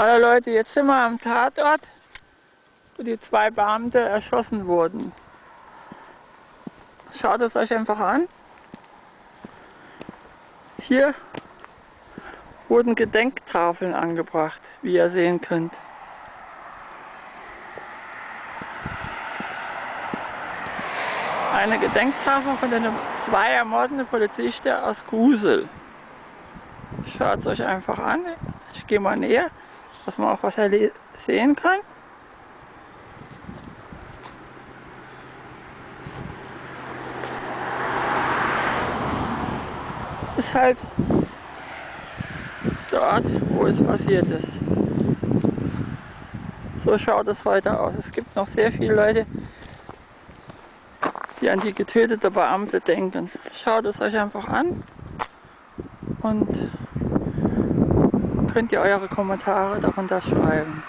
Hallo Leute, jetzt sind wir am Tatort, wo die zwei Beamte erschossen wurden. Schaut es euch einfach an. Hier wurden Gedenktafeln angebracht, wie ihr sehen könnt. Eine Gedenktafel von den zwei ermordeten Polizisten aus Grusel. Schaut es euch einfach an. Ich gehe mal näher, dass man auch was sehen kann. Ist halt dort, wo es passiert ist. So schaut es heute aus. Es gibt noch sehr viele Leute, die an die getötete Beamte denken. Schaut es euch einfach an und könnt ihr eure Kommentare darunter schreiben.